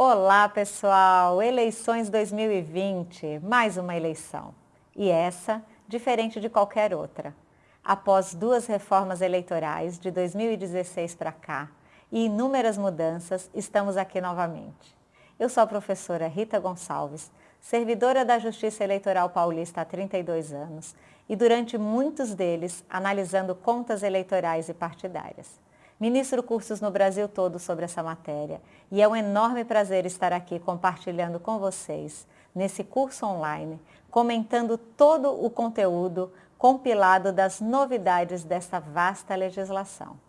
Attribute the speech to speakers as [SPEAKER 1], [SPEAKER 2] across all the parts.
[SPEAKER 1] Olá pessoal, eleições 2020, mais uma eleição. E essa, diferente de qualquer outra. Após duas reformas eleitorais de 2016 para cá e inúmeras mudanças, estamos aqui novamente. Eu sou a professora Rita Gonçalves, servidora da Justiça Eleitoral Paulista há 32 anos e durante muitos deles analisando contas eleitorais e partidárias. Ministro cursos no Brasil todo sobre essa matéria e é um enorme prazer estar aqui compartilhando com vocês, nesse curso online, comentando todo o conteúdo compilado das novidades desta vasta legislação.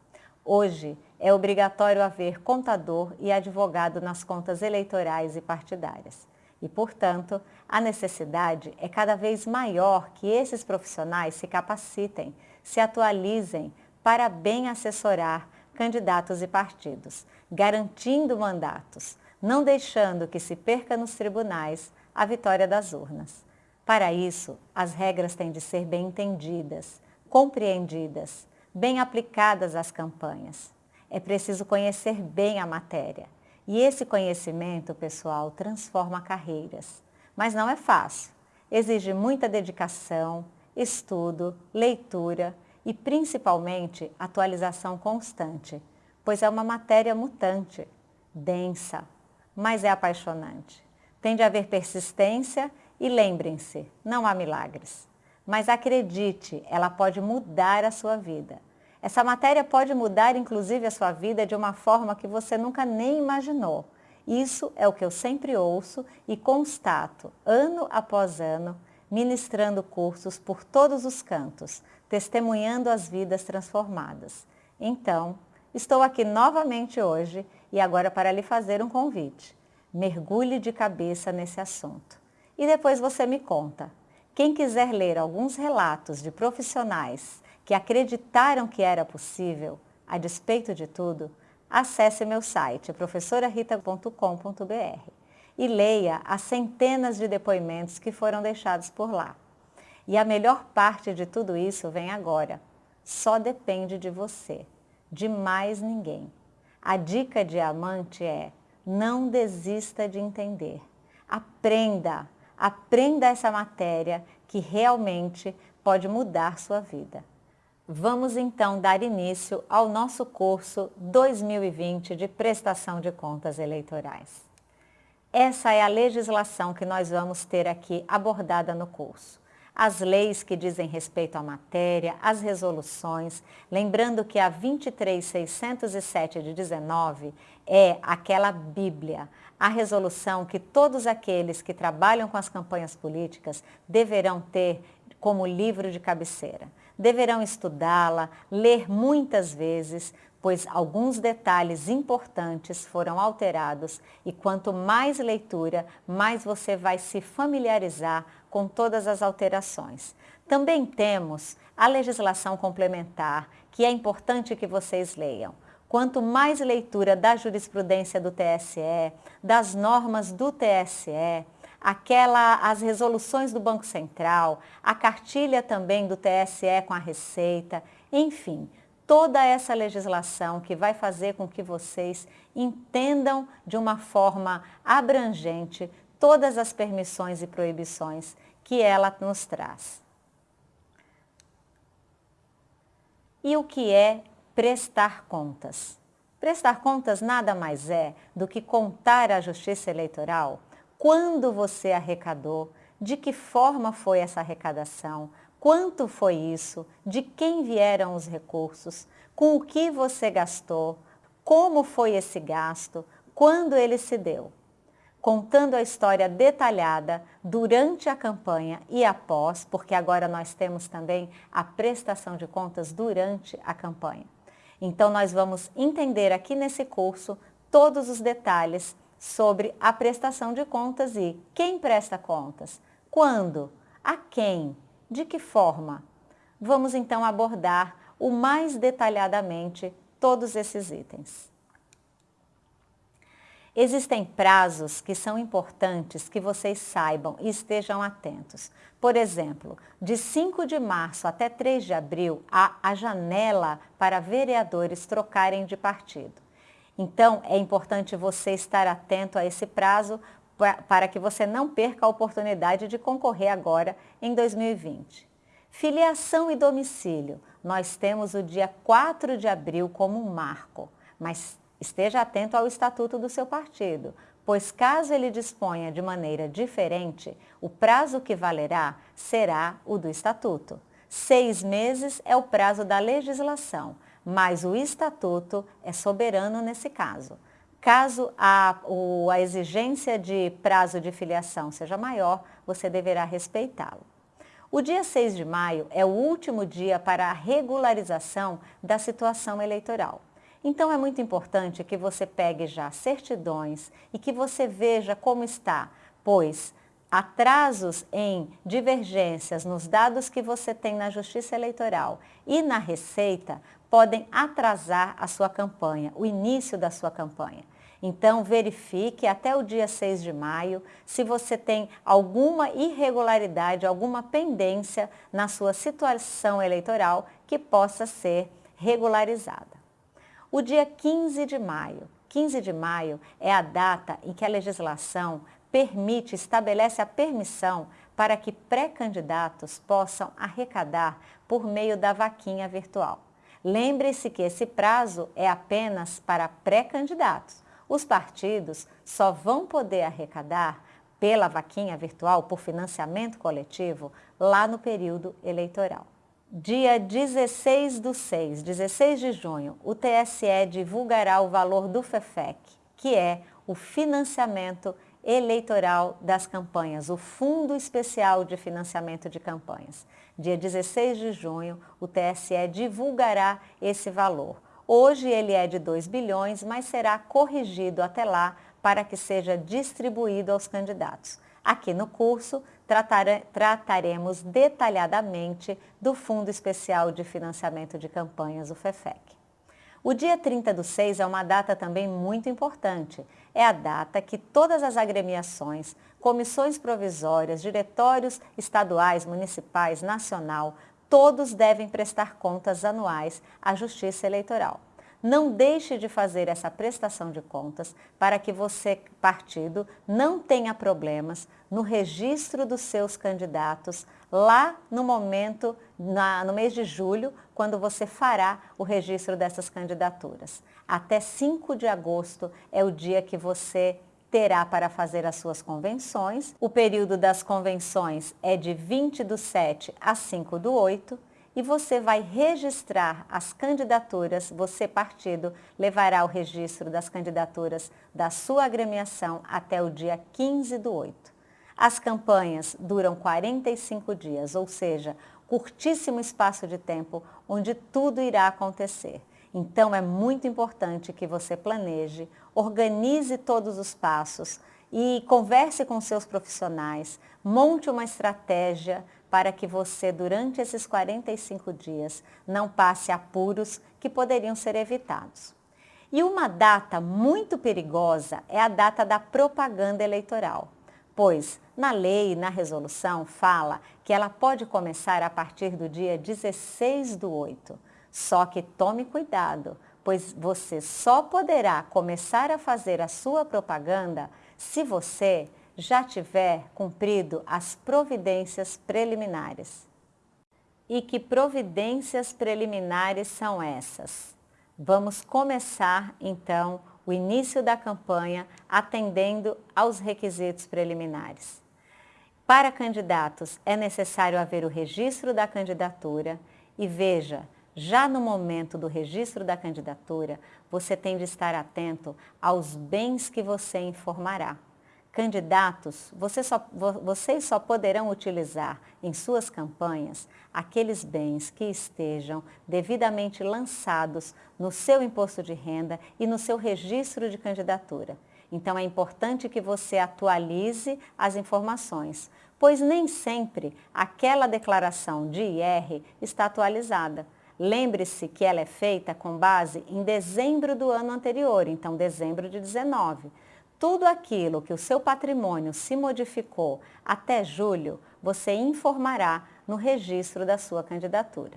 [SPEAKER 1] Hoje é obrigatório haver contador e advogado nas contas eleitorais e partidárias. E, portanto, a necessidade é cada vez maior que esses profissionais se capacitem, se atualizem para bem assessorar candidatos e partidos, garantindo mandatos, não deixando que se perca nos tribunais a vitória das urnas. Para isso, as regras têm de ser bem entendidas, compreendidas, bem aplicadas às campanhas. É preciso conhecer bem a matéria. E esse conhecimento, pessoal, transforma carreiras. Mas não é fácil. Exige muita dedicação, estudo, leitura e principalmente atualização constante, pois é uma matéria mutante, densa, mas é apaixonante. Tem de haver persistência e lembrem-se, não há milagres. Mas acredite, ela pode mudar a sua vida. Essa matéria pode mudar inclusive a sua vida de uma forma que você nunca nem imaginou. Isso é o que eu sempre ouço e constato, ano após ano, ministrando cursos por todos os cantos, testemunhando as vidas transformadas. Então, estou aqui novamente hoje e agora para lhe fazer um convite. Mergulhe de cabeça nesse assunto. E depois você me conta. Quem quiser ler alguns relatos de profissionais que acreditaram que era possível, a despeito de tudo, acesse meu site professorarita.com.br e leia as centenas de depoimentos que foram deixados por lá. E a melhor parte de tudo isso vem agora. Só depende de você, de mais ninguém. A dica diamante é, não desista de entender. Aprenda, aprenda essa matéria que realmente pode mudar sua vida. Vamos então dar início ao nosso curso 2020 de prestação de contas eleitorais. Essa é a legislação que nós vamos ter aqui abordada no curso. As leis que dizem respeito à matéria, as resoluções, lembrando que a 23607 de 19 é aquela Bíblia, a resolução que todos aqueles que trabalham com as campanhas políticas deverão ter como livro de cabeceira. Deverão estudá-la, ler muitas vezes, pois alguns detalhes importantes foram alterados e quanto mais leitura, mais você vai se familiarizar com todas as alterações. Também temos a legislação complementar, que é importante que vocês leiam. Quanto mais leitura da jurisprudência do TSE, das normas do TSE, aquela, as resoluções do Banco Central, a cartilha também do TSE com a Receita, enfim, toda essa legislação que vai fazer com que vocês entendam de uma forma abrangente todas as permissões e proibições que ela nos traz. E o que é prestar contas? Prestar contas nada mais é do que contar à Justiça Eleitoral quando você arrecadou, de que forma foi essa arrecadação, Quanto foi isso? De quem vieram os recursos? Com o que você gastou? Como foi esse gasto? Quando ele se deu? Contando a história detalhada durante a campanha e após, porque agora nós temos também a prestação de contas durante a campanha. Então nós vamos entender aqui nesse curso todos os detalhes sobre a prestação de contas e quem presta contas, quando, a quem, de que forma? Vamos então abordar o mais detalhadamente todos esses itens. Existem prazos que são importantes que vocês saibam e estejam atentos. Por exemplo, de 5 de março até 3 de abril há a janela para vereadores trocarem de partido. Então, é importante você estar atento a esse prazo para que você não perca a oportunidade de concorrer agora em 2020. Filiação e domicílio. Nós temos o dia 4 de abril como um marco, mas esteja atento ao estatuto do seu partido, pois caso ele disponha de maneira diferente, o prazo que valerá será o do estatuto. Seis meses é o prazo da legislação, mas o estatuto é soberano nesse caso. Caso a, a exigência de prazo de filiação seja maior, você deverá respeitá-lo. O dia 6 de maio é o último dia para a regularização da situação eleitoral. Então é muito importante que você pegue já certidões e que você veja como está, pois atrasos em divergências nos dados que você tem na Justiça Eleitoral e na Receita podem atrasar a sua campanha, o início da sua campanha. Então, verifique até o dia 6 de maio se você tem alguma irregularidade, alguma pendência na sua situação eleitoral que possa ser regularizada. O dia 15 de maio. 15 de maio é a data em que a legislação permite, estabelece a permissão para que pré-candidatos possam arrecadar por meio da vaquinha virtual. Lembre-se que esse prazo é apenas para pré-candidatos. Os partidos só vão poder arrecadar pela vaquinha virtual, por financiamento coletivo, lá no período eleitoral. Dia 16 do 6, 16 de junho, o TSE divulgará o valor do FEFEC, que é o financiamento eleitoral das campanhas, o Fundo Especial de Financiamento de Campanhas. Dia 16 de junho, o TSE divulgará esse valor. Hoje ele é de 2 bilhões, mas será corrigido até lá para que seja distribuído aos candidatos. Aqui no curso, tratare, trataremos detalhadamente do Fundo Especial de Financiamento de Campanhas, o FEFEC. O dia 30 do 6 é uma data também muito importante. É a data que todas as agremiações, comissões provisórias, diretórios estaduais, municipais, nacional, todos devem prestar contas anuais à Justiça Eleitoral. Não deixe de fazer essa prestação de contas para que você, partido, não tenha problemas no registro dos seus candidatos lá no momento, na, no mês de julho, quando você fará o registro dessas candidaturas. Até 5 de agosto é o dia que você terá para fazer as suas convenções. O período das convenções é de 20 do 7 a 5 do 8 e você vai registrar as candidaturas, você partido levará o registro das candidaturas da sua agremiação até o dia 15 do 8. As campanhas duram 45 dias, ou seja, curtíssimo espaço de tempo onde tudo irá acontecer. Então é muito importante que você planeje, organize todos os passos e converse com seus profissionais, monte uma estratégia para que você, durante esses 45 dias, não passe apuros que poderiam ser evitados. E uma data muito perigosa é a data da propaganda eleitoral, pois na lei na resolução fala que ela pode começar a partir do dia 16 do 8. Só que tome cuidado, pois você só poderá começar a fazer a sua propaganda se você já tiver cumprido as providências preliminares. E que providências preliminares são essas? Vamos começar, então, o início da campanha atendendo aos requisitos preliminares. Para candidatos, é necessário haver o registro da candidatura e veja, já no momento do registro da candidatura, você tem de estar atento aos bens que você informará candidatos, você só, vocês só poderão utilizar em suas campanhas aqueles bens que estejam devidamente lançados no seu imposto de renda e no seu registro de candidatura. Então é importante que você atualize as informações, pois nem sempre aquela declaração de IR está atualizada. Lembre-se que ela é feita com base em dezembro do ano anterior, então dezembro de 19 tudo aquilo que o seu patrimônio se modificou até julho, você informará no registro da sua candidatura.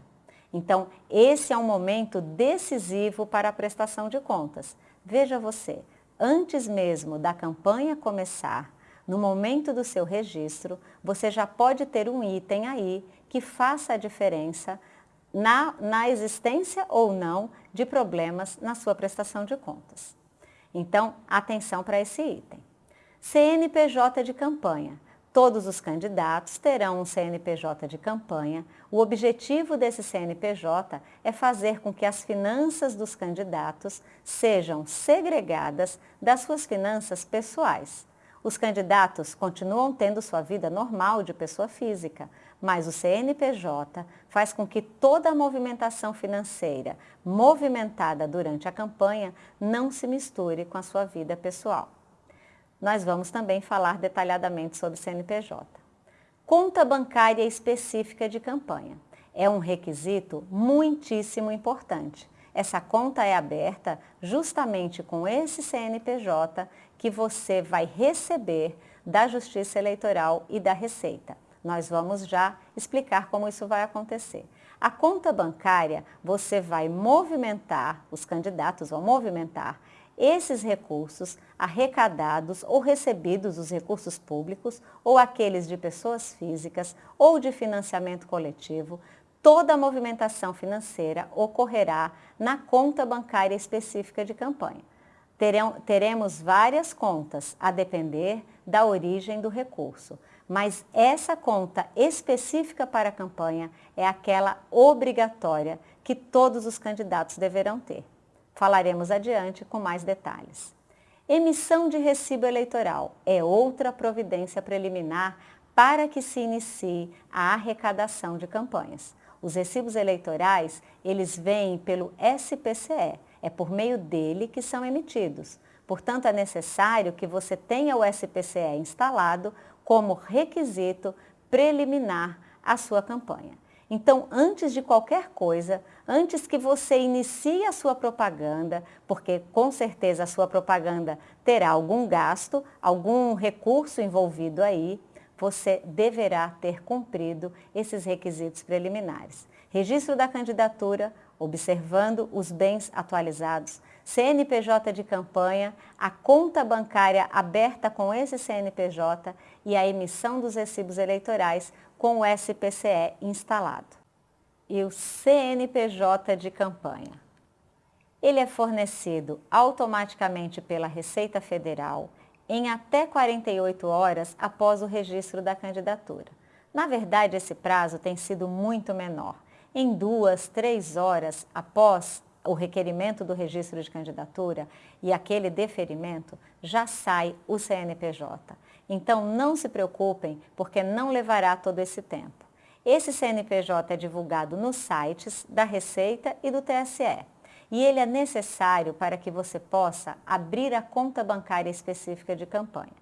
[SPEAKER 1] Então, esse é um momento decisivo para a prestação de contas. Veja você, antes mesmo da campanha começar, no momento do seu registro, você já pode ter um item aí que faça a diferença na, na existência ou não de problemas na sua prestação de contas. Então, atenção para esse item. CNPJ de campanha. Todos os candidatos terão um CNPJ de campanha. O objetivo desse CNPJ é fazer com que as finanças dos candidatos sejam segregadas das suas finanças pessoais. Os candidatos continuam tendo sua vida normal de pessoa física, mas o CNPJ faz com que toda a movimentação financeira movimentada durante a campanha não se misture com a sua vida pessoal nós vamos também falar detalhadamente sobre CNPJ. Conta bancária específica de campanha. É um requisito muitíssimo importante. Essa conta é aberta justamente com esse CNPJ que você vai receber da Justiça Eleitoral e da Receita. Nós vamos já explicar como isso vai acontecer. A conta bancária, você vai movimentar, os candidatos vão movimentar esses recursos arrecadados ou recebidos dos recursos públicos ou aqueles de pessoas físicas ou de financiamento coletivo, toda a movimentação financeira ocorrerá na conta bancária específica de campanha. Teremos várias contas a depender da origem do recurso, mas essa conta específica para a campanha é aquela obrigatória que todos os candidatos deverão ter. Falaremos adiante com mais detalhes. Emissão de recibo eleitoral é outra providência preliminar para que se inicie a arrecadação de campanhas. Os recibos eleitorais, eles vêm pelo SPCE, é por meio dele que são emitidos. Portanto, é necessário que você tenha o SPCE instalado como requisito preliminar à sua campanha. Então, antes de qualquer coisa, antes que você inicie a sua propaganda, porque com certeza a sua propaganda terá algum gasto, algum recurso envolvido aí, você deverá ter cumprido esses requisitos preliminares. Registro da candidatura, observando os bens atualizados, CNPJ de campanha, a conta bancária aberta com esse CNPJ e a emissão dos recibos eleitorais com o SPCE instalado. E o CNPJ de campanha. Ele é fornecido automaticamente pela Receita Federal em até 48 horas após o registro da candidatura. Na verdade, esse prazo tem sido muito menor. Em duas, três horas após o requerimento do registro de candidatura e aquele deferimento, já sai o CNPJ. Então não se preocupem, porque não levará todo esse tempo. Esse CNPJ é divulgado nos sites da Receita e do TSE. E ele é necessário para que você possa abrir a conta bancária específica de campanha.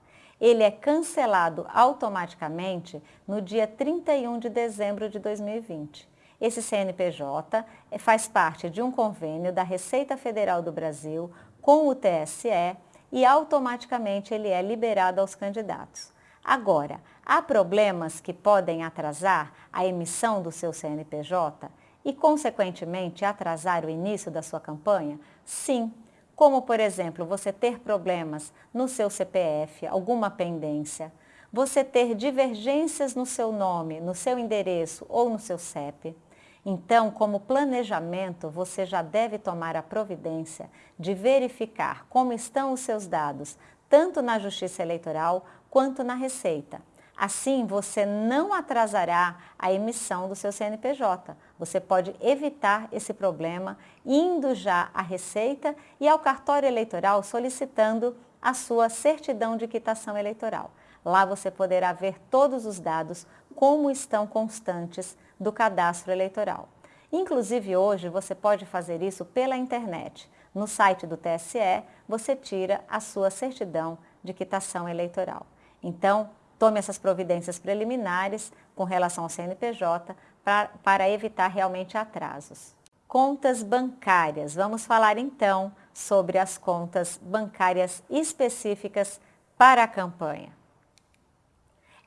[SPEAKER 1] Ele é cancelado automaticamente no dia 31 de dezembro de 2020. Esse CNPJ faz parte de um convênio da Receita Federal do Brasil com o TSE e automaticamente ele é liberado aos candidatos. Agora, há problemas que podem atrasar a emissão do seu CNPJ e, consequentemente, atrasar o início da sua campanha? Sim, como, por exemplo, você ter problemas no seu CPF, alguma pendência, você ter divergências no seu nome, no seu endereço ou no seu CEP, então, como planejamento, você já deve tomar a providência de verificar como estão os seus dados, tanto na Justiça Eleitoral quanto na Receita. Assim, você não atrasará a emissão do seu CNPJ. Você pode evitar esse problema indo já à Receita e ao cartório eleitoral solicitando a sua certidão de quitação eleitoral. Lá você poderá ver todos os dados como estão constantes do cadastro eleitoral. Inclusive hoje você pode fazer isso pela internet. No site do TSE você tira a sua certidão de quitação eleitoral. Então, tome essas providências preliminares com relação ao CNPJ para evitar realmente atrasos. Contas bancárias. Vamos falar então sobre as contas bancárias específicas para a campanha.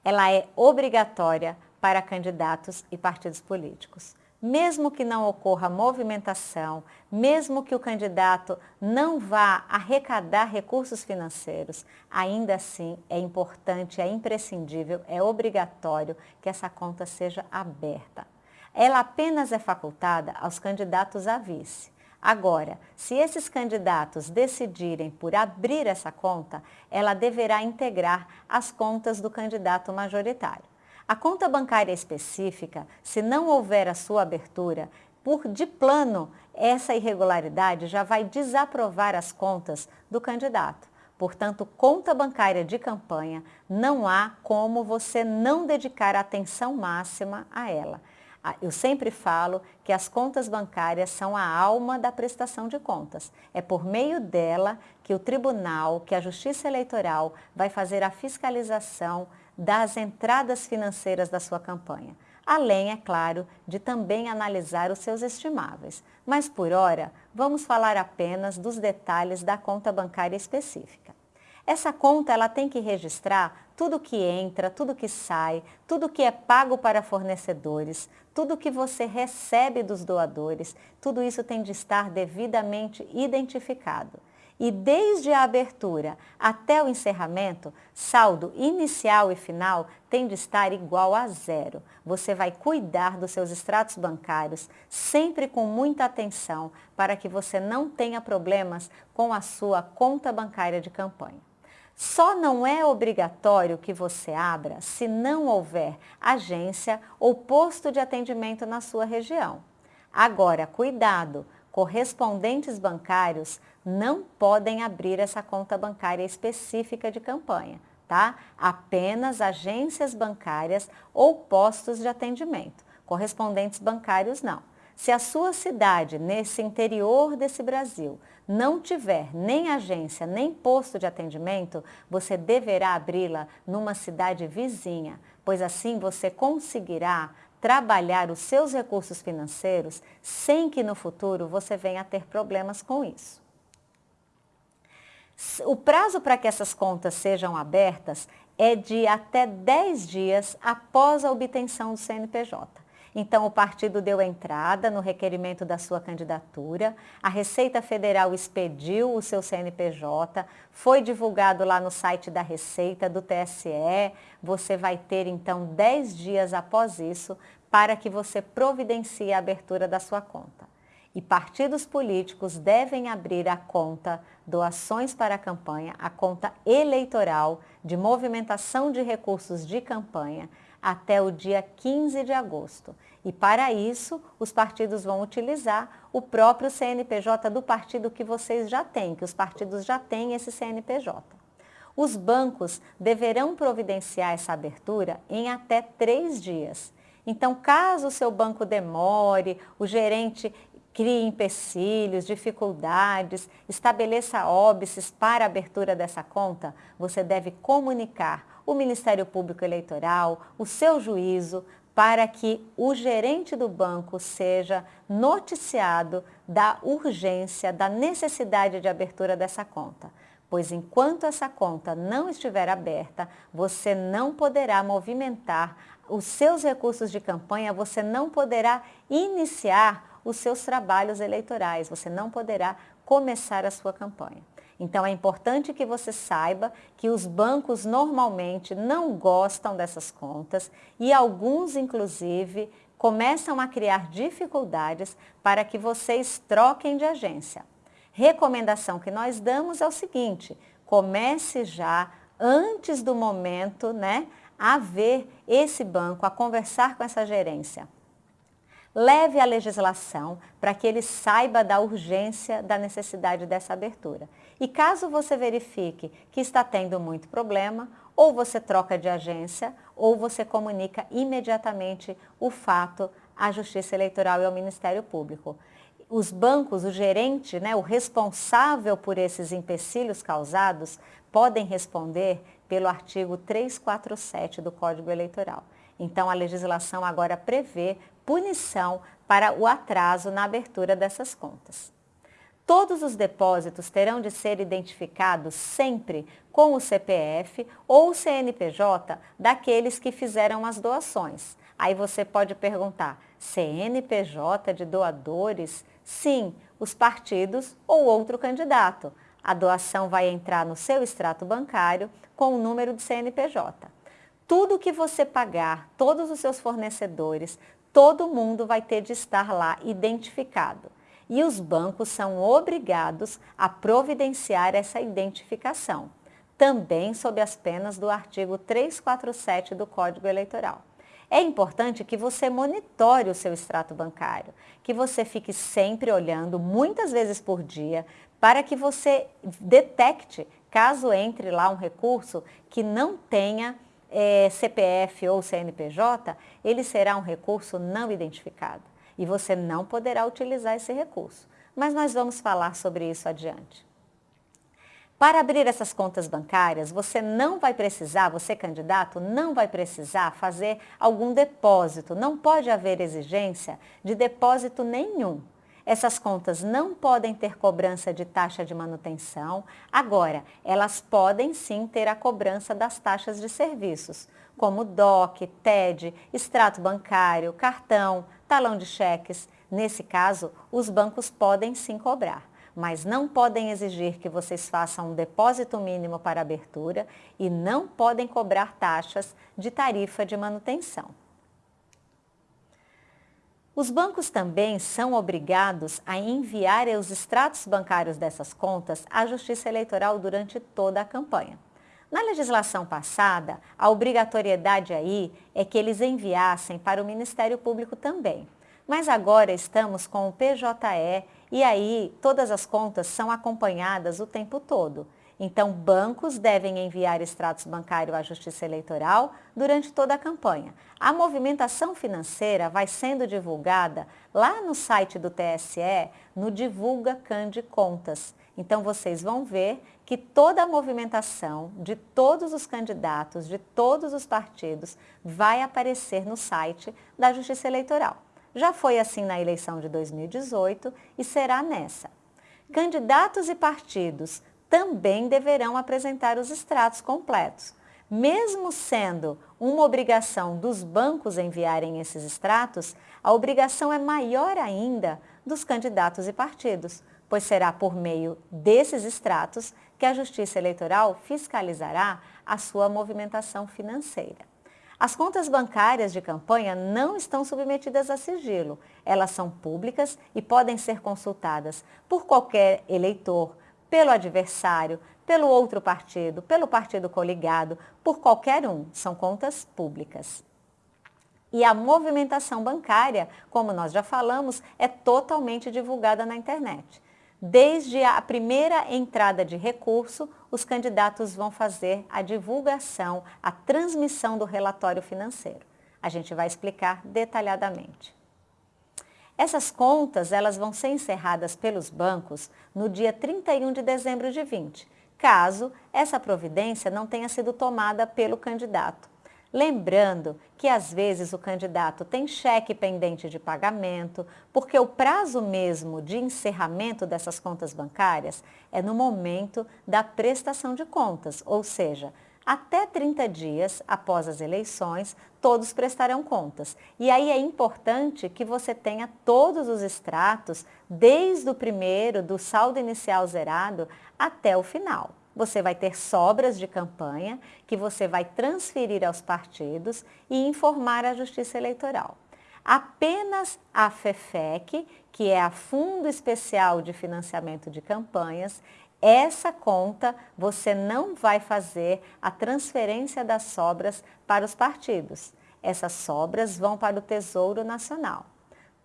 [SPEAKER 1] Ela é obrigatória para candidatos e partidos políticos. mesmo que não ocorra movimentação, mesmo que o candidato não vá arrecadar recursos financeiros, ainda assim é importante, é imprescindível, é obrigatório que essa conta seja aberta. Ela apenas é facultada aos candidatos a vice. Agora, se esses candidatos decidirem por abrir essa conta, ela deverá integrar as contas do candidato majoritário. A conta bancária específica, se não houver a sua abertura, por de plano, essa irregularidade já vai desaprovar as contas do candidato. Portanto, conta bancária de campanha, não há como você não dedicar atenção máxima a ela. Ah, eu sempre falo que as contas bancárias são a alma da prestação de contas. É por meio dela que o tribunal, que a Justiça Eleitoral vai fazer a fiscalização das entradas financeiras da sua campanha. Além, é claro, de também analisar os seus estimáveis. Mas por hora, vamos falar apenas dos detalhes da conta bancária específica. Essa conta ela tem que registrar tudo que entra, tudo que sai, tudo que é pago para fornecedores, tudo que você recebe dos doadores, tudo isso tem de estar devidamente identificado. E desde a abertura até o encerramento, saldo inicial e final tem de estar igual a zero. Você vai cuidar dos seus extratos bancários sempre com muita atenção para que você não tenha problemas com a sua conta bancária de campanha. Só não é obrigatório que você abra se não houver agência ou posto de atendimento na sua região. Agora, cuidado, correspondentes bancários não podem abrir essa conta bancária específica de campanha, tá? Apenas agências bancárias ou postos de atendimento. Correspondentes bancários não. Se a sua cidade, nesse interior desse Brasil, não tiver nem agência, nem posto de atendimento, você deverá abri-la numa cidade vizinha, pois assim você conseguirá trabalhar os seus recursos financeiros sem que no futuro você venha a ter problemas com isso. O prazo para que essas contas sejam abertas é de até 10 dias após a obtenção do CNPJ. Então, o partido deu entrada no requerimento da sua candidatura, a Receita Federal expediu o seu CNPJ, foi divulgado lá no site da Receita, do TSE. Você vai ter, então, 10 dias após isso para que você providencie a abertura da sua conta. E partidos políticos devem abrir a conta doações para a campanha, a conta eleitoral de movimentação de recursos de campanha, até o dia 15 de agosto. E para isso, os partidos vão utilizar o próprio CNPJ do partido que vocês já têm, que os partidos já têm esse CNPJ. Os bancos deverão providenciar essa abertura em até três dias. Então, caso o seu banco demore, o gerente crie empecilhos, dificuldades, estabeleça óbices para a abertura dessa conta, você deve comunicar o Ministério Público Eleitoral, o seu juízo, para que o gerente do banco seja noticiado da urgência, da necessidade de abertura dessa conta. Pois enquanto essa conta não estiver aberta, você não poderá movimentar os seus recursos de campanha, você não poderá iniciar os seus trabalhos eleitorais, você não poderá começar a sua campanha. Então é importante que você saiba que os bancos normalmente não gostam dessas contas e alguns inclusive começam a criar dificuldades para que vocês troquem de agência. Recomendação que nós damos é o seguinte, comece já antes do momento, né, a ver esse banco, a conversar com essa gerência leve a legislação para que ele saiba da urgência da necessidade dessa abertura. E caso você verifique que está tendo muito problema, ou você troca de agência, ou você comunica imediatamente o fato à Justiça Eleitoral e ao Ministério Público. Os bancos, o gerente, né, o responsável por esses empecilhos causados, podem responder pelo artigo 347 do Código Eleitoral. Então, a legislação agora prevê punição para o atraso na abertura dessas contas. Todos os depósitos terão de ser identificados sempre com o CPF ou o CNPJ daqueles que fizeram as doações. Aí você pode perguntar, CNPJ de doadores, sim, os partidos ou outro candidato. A doação vai entrar no seu extrato bancário com o número de CNPJ. Tudo que você pagar, todos os seus fornecedores, todo mundo vai ter de estar lá identificado. E os bancos são obrigados a providenciar essa identificação, também sob as penas do artigo 347 do Código Eleitoral. É importante que você monitore o seu extrato bancário, que você fique sempre olhando, muitas vezes por dia, para que você detecte, caso entre lá um recurso que não tenha é, CPF ou CNPJ, ele será um recurso não identificado e você não poderá utilizar esse recurso. Mas nós vamos falar sobre isso adiante. Para abrir essas contas bancárias, você não vai precisar, você candidato, não vai precisar fazer algum depósito. Não pode haver exigência de depósito nenhum. Essas contas não podem ter cobrança de taxa de manutenção. Agora, elas podem sim ter a cobrança das taxas de serviços, como DOC, TED, extrato bancário, cartão, talão de cheques. Nesse caso, os bancos podem sim cobrar, mas não podem exigir que vocês façam um depósito mínimo para abertura e não podem cobrar taxas de tarifa de manutenção. Os bancos também são obrigados a enviar os extratos bancários dessas contas à Justiça Eleitoral durante toda a campanha. Na legislação passada, a obrigatoriedade aí é que eles enviassem para o Ministério Público também. Mas agora estamos com o PJE e aí todas as contas são acompanhadas o tempo todo. Então, bancos devem enviar extratos bancários à Justiça Eleitoral durante toda a campanha. A movimentação financeira vai sendo divulgada lá no site do TSE, no Divulga Cande Contas. Então, vocês vão ver que toda a movimentação de todos os candidatos, de todos os partidos, vai aparecer no site da Justiça Eleitoral. Já foi assim na eleição de 2018 e será nessa. Candidatos e partidos também deverão apresentar os extratos completos. Mesmo sendo uma obrigação dos bancos enviarem esses extratos, a obrigação é maior ainda dos candidatos e partidos, pois será por meio desses extratos que a Justiça Eleitoral fiscalizará a sua movimentação financeira. As contas bancárias de campanha não estão submetidas a sigilo. Elas são públicas e podem ser consultadas por qualquer eleitor, pelo adversário, pelo outro partido, pelo partido coligado, por qualquer um. São contas públicas. E a movimentação bancária, como nós já falamos, é totalmente divulgada na internet. Desde a primeira entrada de recurso, os candidatos vão fazer a divulgação, a transmissão do relatório financeiro. A gente vai explicar detalhadamente. Essas contas elas vão ser encerradas pelos bancos no dia 31 de dezembro de 20, caso essa providência não tenha sido tomada pelo candidato. Lembrando que às vezes o candidato tem cheque pendente de pagamento, porque o prazo mesmo de encerramento dessas contas bancárias é no momento da prestação de contas, ou seja, até 30 dias após as eleições, todos prestarão contas. E aí é importante que você tenha todos os extratos, desde o primeiro, do saldo inicial zerado, até o final. Você vai ter sobras de campanha que você vai transferir aos partidos e informar a Justiça Eleitoral. Apenas a FEFEC, que é a Fundo Especial de Financiamento de Campanhas, essa conta você não vai fazer a transferência das sobras para os partidos. Essas sobras vão para o Tesouro Nacional.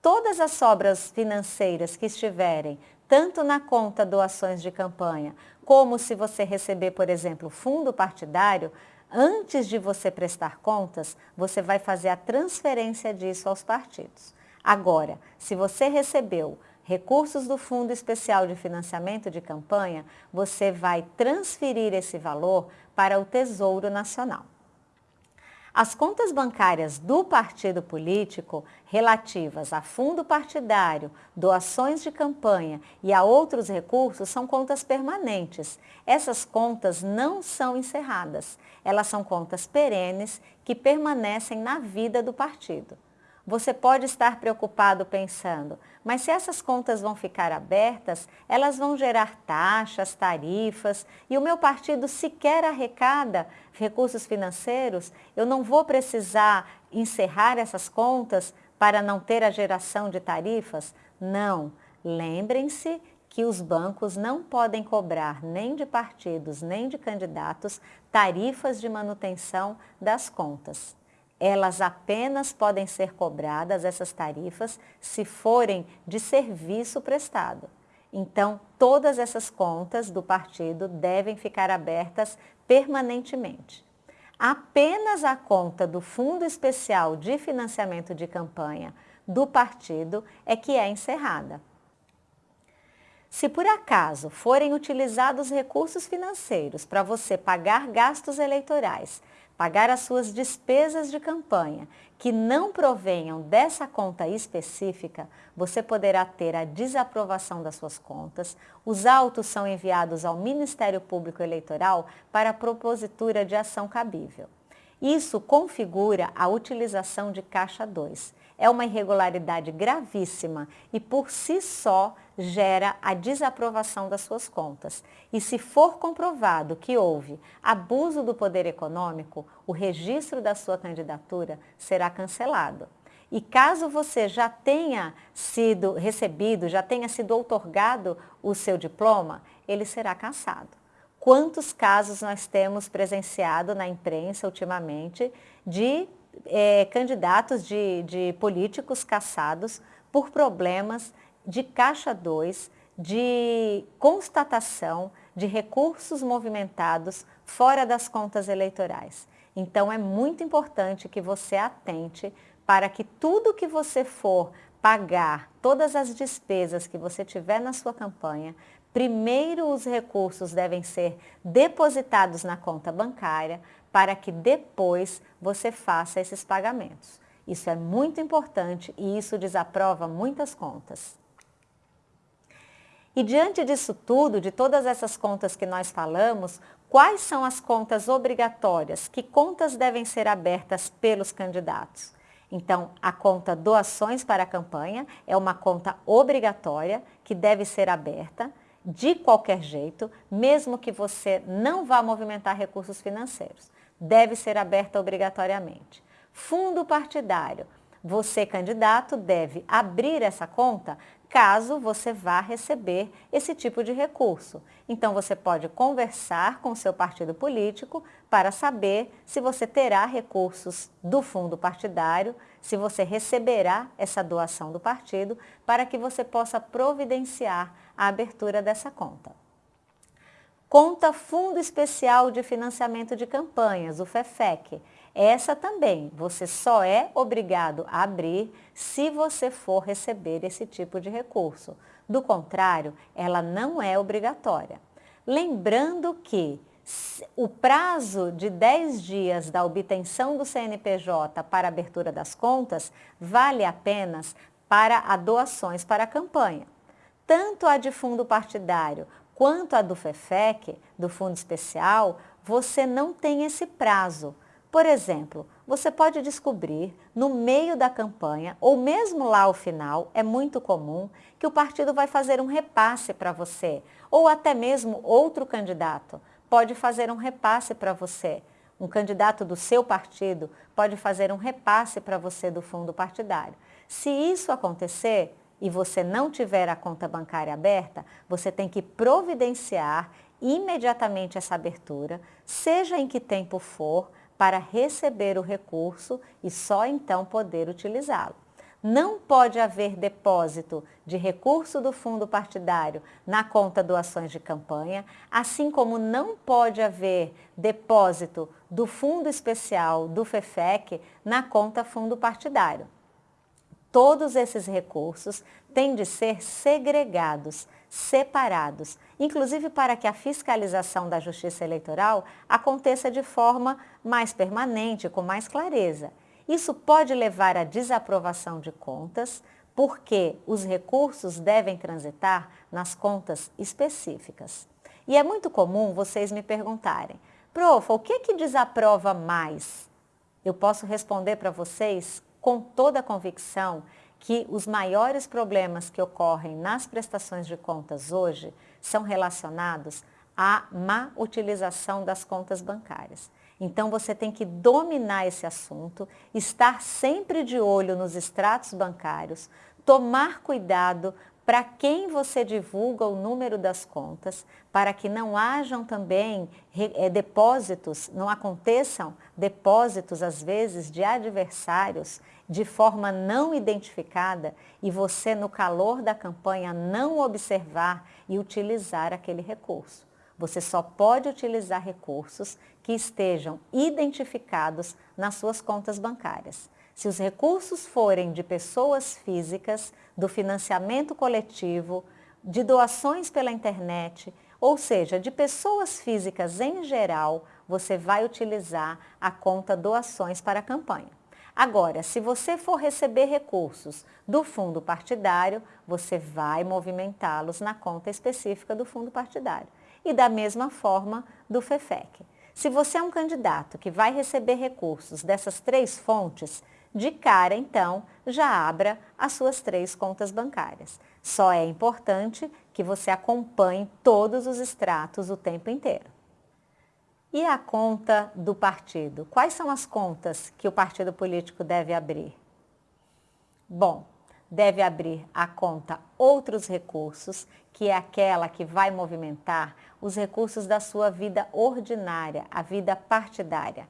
[SPEAKER 1] Todas as sobras financeiras que estiverem tanto na conta doações de campanha, como se você receber, por exemplo, fundo partidário, antes de você prestar contas, você vai fazer a transferência disso aos partidos. Agora, se você recebeu recursos do Fundo Especial de Financiamento de Campanha, você vai transferir esse valor para o Tesouro Nacional. As contas bancárias do partido político relativas a fundo partidário, doações de campanha e a outros recursos são contas permanentes. Essas contas não são encerradas. Elas são contas perenes que permanecem na vida do partido. Você pode estar preocupado pensando, mas se essas contas vão ficar abertas, elas vão gerar taxas, tarifas e o meu partido sequer arrecada recursos financeiros, eu não vou precisar encerrar essas contas para não ter a geração de tarifas? Não. Lembrem-se que os bancos não podem cobrar nem de partidos nem de candidatos tarifas de manutenção das contas elas apenas podem ser cobradas, essas tarifas, se forem de serviço prestado. Então, todas essas contas do partido devem ficar abertas permanentemente. Apenas a conta do Fundo Especial de Financiamento de Campanha do partido é que é encerrada. Se por acaso forem utilizados recursos financeiros para você pagar gastos eleitorais pagar as suas despesas de campanha que não provenham dessa conta específica, você poderá ter a desaprovação das suas contas. Os autos são enviados ao Ministério Público Eleitoral para propositura de ação cabível. Isso configura a utilização de caixa 2 é uma irregularidade gravíssima e por si só gera a desaprovação das suas contas. E se for comprovado que houve abuso do poder econômico, o registro da sua candidatura será cancelado. E caso você já tenha sido recebido, já tenha sido outorgado o seu diploma, ele será cassado. Quantos casos nós temos presenciado na imprensa ultimamente de é, candidatos de, de políticos caçados por problemas de caixa 2, de constatação de recursos movimentados fora das contas eleitorais. Então é muito importante que você atente para que tudo que você for pagar, todas as despesas que você tiver na sua campanha, primeiro os recursos devem ser depositados na conta bancária, para que depois você faça esses pagamentos. Isso é muito importante e isso desaprova muitas contas. E diante disso tudo, de todas essas contas que nós falamos, quais são as contas obrigatórias? Que contas devem ser abertas pelos candidatos? Então, a conta doações para a campanha é uma conta obrigatória que deve ser aberta de qualquer jeito, mesmo que você não vá movimentar recursos financeiros deve ser aberta obrigatoriamente. Fundo partidário. Você, candidato, deve abrir essa conta caso você vá receber esse tipo de recurso. Então, você pode conversar com seu partido político para saber se você terá recursos do fundo partidário, se você receberá essa doação do partido, para que você possa providenciar a abertura dessa conta. Conta Fundo Especial de Financiamento de Campanhas, o FEFEC. Essa também você só é obrigado a abrir se você for receber esse tipo de recurso. Do contrário, ela não é obrigatória. Lembrando que o prazo de 10 dias da obtenção do CNPJ para abertura das contas vale apenas para a doações para a campanha. Tanto a de fundo partidário Quanto a do FEFEC, do Fundo Especial, você não tem esse prazo. Por exemplo, você pode descobrir no meio da campanha, ou mesmo lá ao final, é muito comum que o partido vai fazer um repasse para você, ou até mesmo outro candidato pode fazer um repasse para você. Um candidato do seu partido pode fazer um repasse para você do fundo partidário. Se isso acontecer, e você não tiver a conta bancária aberta, você tem que providenciar imediatamente essa abertura, seja em que tempo for, para receber o recurso e só então poder utilizá-lo. Não pode haver depósito de recurso do fundo partidário na conta doações de campanha, assim como não pode haver depósito do fundo especial do FEFEC na conta fundo partidário. Todos esses recursos têm de ser segregados, separados, inclusive para que a fiscalização da Justiça Eleitoral aconteça de forma mais permanente, com mais clareza. Isso pode levar à desaprovação de contas, porque os recursos devem transitar nas contas específicas. E é muito comum vocês me perguntarem, prof, o que que desaprova mais? Eu posso responder para vocês com toda a convicção que os maiores problemas que ocorrem nas prestações de contas hoje são relacionados à má utilização das contas bancárias. Então você tem que dominar esse assunto, estar sempre de olho nos extratos bancários, tomar cuidado para quem você divulga o número das contas, para que não hajam também é, depósitos, não aconteçam depósitos, às vezes, de adversários de forma não identificada e você, no calor da campanha, não observar e utilizar aquele recurso. Você só pode utilizar recursos que estejam identificados nas suas contas bancárias. Se os recursos forem de pessoas físicas, do financiamento coletivo, de doações pela internet, ou seja, de pessoas físicas em geral, você vai utilizar a conta doações para a campanha. Agora, se você for receber recursos do fundo partidário, você vai movimentá-los na conta específica do fundo partidário. E da mesma forma do FEFEC. Se você é um candidato que vai receber recursos dessas três fontes, de cara, então, já abra as suas três contas bancárias. Só é importante que você acompanhe todos os extratos o tempo inteiro. E a conta do partido? Quais são as contas que o partido político deve abrir? Bom, deve abrir a conta Outros Recursos, que é aquela que vai movimentar os recursos da sua vida ordinária, a vida partidária.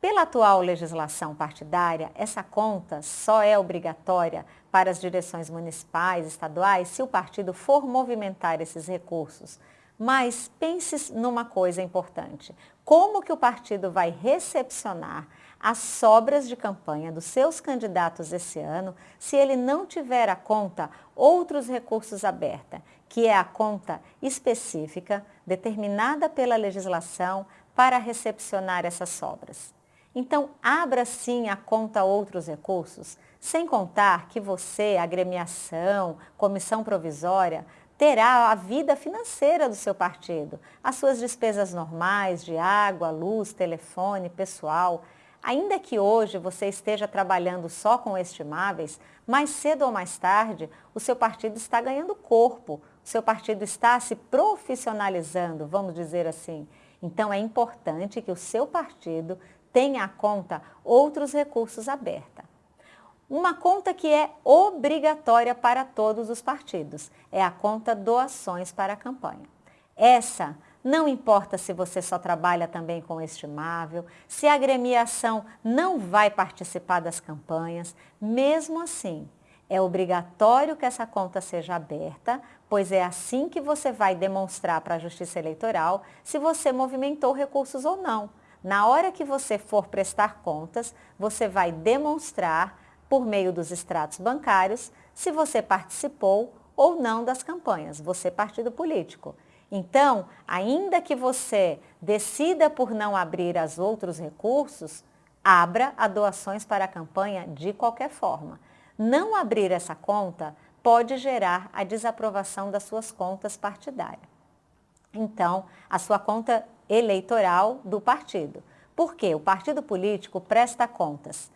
[SPEAKER 1] Pela atual legislação partidária, essa conta só é obrigatória para as direções municipais, estaduais, se o partido for movimentar esses recursos. Mas pense numa coisa importante. Como que o partido vai recepcionar as sobras de campanha dos seus candidatos esse ano se ele não tiver a conta outros recursos aberta, que é a conta específica determinada pela legislação para recepcionar essas sobras? Então, abra sim a conta outros recursos, sem contar que você, agremiação, comissão provisória, terá a vida financeira do seu partido, as suas despesas normais de água, luz, telefone, pessoal. Ainda que hoje você esteja trabalhando só com estimáveis, mais cedo ou mais tarde o seu partido está ganhando corpo, o seu partido está se profissionalizando, vamos dizer assim. Então é importante que o seu partido tenha a conta outros recursos aberta. Uma conta que é obrigatória para todos os partidos é a conta doações para a campanha. Essa não importa se você só trabalha também com estimável, se a agremiação não vai participar das campanhas, mesmo assim, é obrigatório que essa conta seja aberta, pois é assim que você vai demonstrar para a Justiça Eleitoral se você movimentou recursos ou não. Na hora que você for prestar contas, você vai demonstrar, por meio dos extratos bancários, se você participou ou não das campanhas, você partido político. Então, ainda que você decida por não abrir as outros recursos, abra a doações para a campanha de qualquer forma. Não abrir essa conta pode gerar a desaprovação das suas contas partidárias. Então, a sua conta eleitoral do partido. Porque o partido político presta contas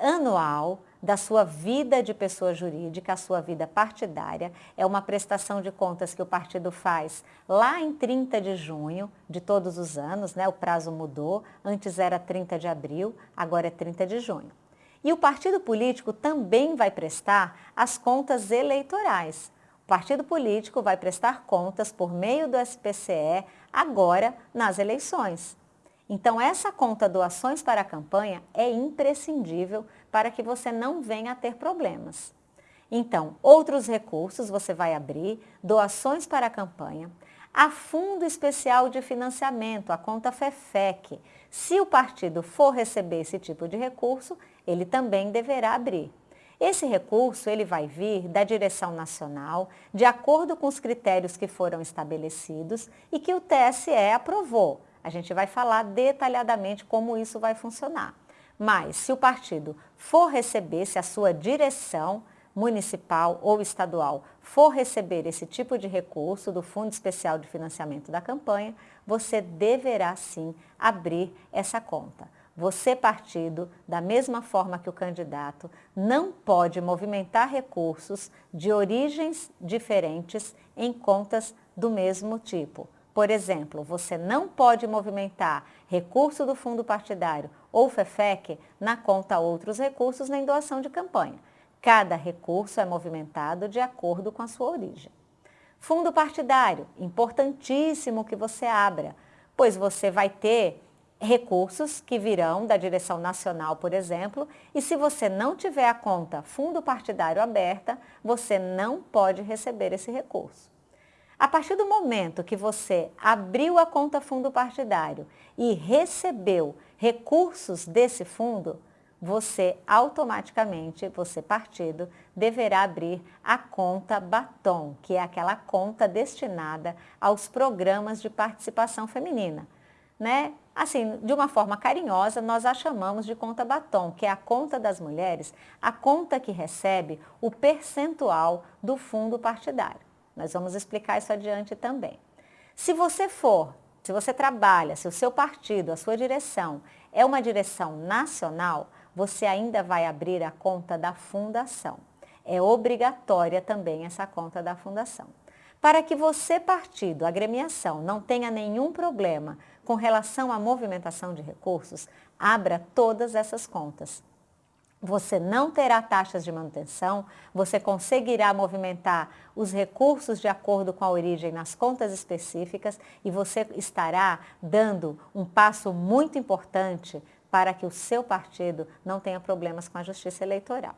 [SPEAKER 1] anual da sua vida de pessoa jurídica, a sua vida partidária. É uma prestação de contas que o partido faz lá em 30 de junho de todos os anos, né? o prazo mudou, antes era 30 de abril, agora é 30 de junho. E o partido político também vai prestar as contas eleitorais. O partido político vai prestar contas por meio do SPCE agora nas eleições. Então, essa conta doações para a campanha é imprescindível para que você não venha a ter problemas. Então, outros recursos você vai abrir, doações para a campanha, a Fundo Especial de Financiamento, a conta FEFEC. Se o partido for receber esse tipo de recurso, ele também deverá abrir. Esse recurso ele vai vir da direção nacional, de acordo com os critérios que foram estabelecidos e que o TSE aprovou. A gente vai falar detalhadamente como isso vai funcionar. Mas se o partido for receber, se a sua direção municipal ou estadual for receber esse tipo de recurso do Fundo Especial de Financiamento da Campanha, você deverá sim abrir essa conta. você partido, da mesma forma que o candidato, não pode movimentar recursos de origens diferentes em contas do mesmo tipo. Por exemplo, você não pode movimentar recurso do fundo partidário ou FEFEC na conta outros recursos nem doação de campanha. Cada recurso é movimentado de acordo com a sua origem. Fundo partidário, importantíssimo que você abra, pois você vai ter recursos que virão da direção nacional, por exemplo, e se você não tiver a conta fundo partidário aberta, você não pode receber esse recurso. A partir do momento que você abriu a conta fundo partidário e recebeu recursos desse fundo, você automaticamente, você partido, deverá abrir a conta Batom, que é aquela conta destinada aos programas de participação feminina. Né? Assim, de uma forma carinhosa, nós a chamamos de conta batom, que é a conta das mulheres, a conta que recebe o percentual do fundo partidário. Nós vamos explicar isso adiante também. Se você for, se você trabalha, se o seu partido, a sua direção é uma direção nacional, você ainda vai abrir a conta da fundação. É obrigatória também essa conta da fundação. Para que você, partido, agremiação, não tenha nenhum problema com relação à movimentação de recursos, abra todas essas contas. Você não terá taxas de manutenção, você conseguirá movimentar os recursos de acordo com a origem nas contas específicas e você estará dando um passo muito importante para que o seu partido não tenha problemas com a justiça eleitoral.